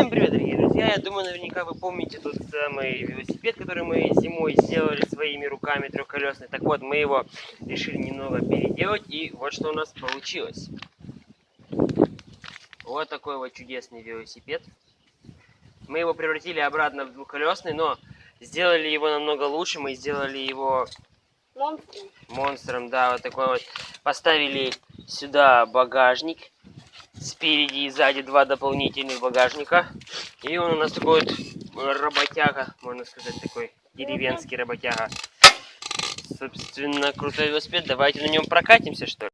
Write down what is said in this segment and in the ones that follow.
Всем привет, дорогие друзья! Я думаю, наверняка вы помните тот самый велосипед, который мы зимой сделали своими руками трехколесный. Так вот, мы его решили немного переделать, и вот что у нас получилось. Вот такой вот чудесный велосипед. Мы его превратили обратно в двухколесный, но сделали его намного лучше. Мы сделали его Монстром. монстром, да, вот такой вот. Поставили сюда багажник. Спереди и сзади два дополнительных багажника. И он у нас такой вот работяга, можно сказать, такой деревенский работяга. Собственно, крутой велосипед. Давайте на нем прокатимся, что ли.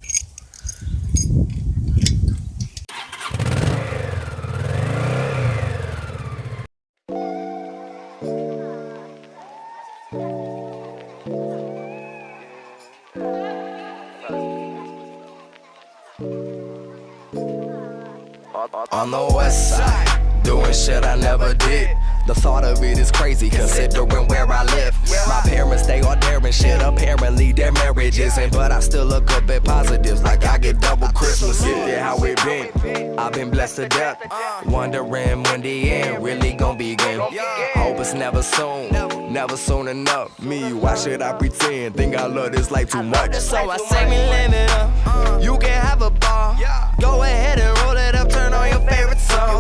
On the west side, doing shit I never did. The thought of it is crazy, considering where I live. My parents, they all daring shit. Apparently, their marriage isn't, but I still look up at positives, like I get double Christmas. Get there, how it been? I've been blessed to death. Wondering when the end really gonna begin. Hope it's never soon, never soon enough. Me, why should I pretend? Think I love this life too much. So I say me live it up. You can have a ball. Go ahead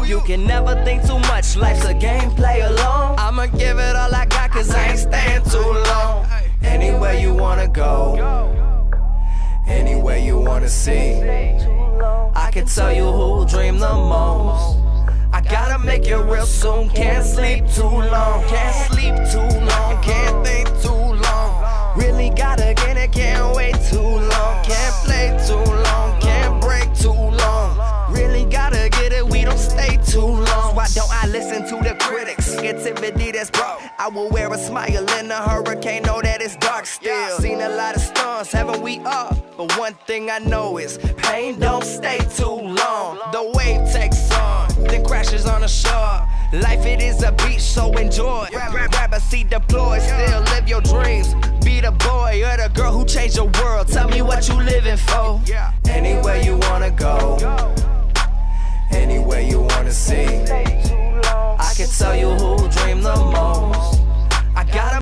You can never think too much, life's a game, play along. I'ma give it all I got, cause I ain't staying too long. Anywhere you wanna go, anywhere you wanna see. I can tell you who dream the most. I gotta make it real soon, can't sleep too long. Can't sleep too long, can't think too long. Really gotta get it, can't to the critics. Negativity that's broke. I will wear a smile in a hurricane, know that it's dark still. Seen a lot of storms, haven't we all? But one thing I know is pain don't stay too long. The wave takes on, then crashes on the shore. Life it is a beach, so enjoy. Grab, grab a seat, deploy, still live your dreams. Be the boy or the girl who changed your world. Tell me what you living for. Anywhere you wanna go, anywhere you wanna see.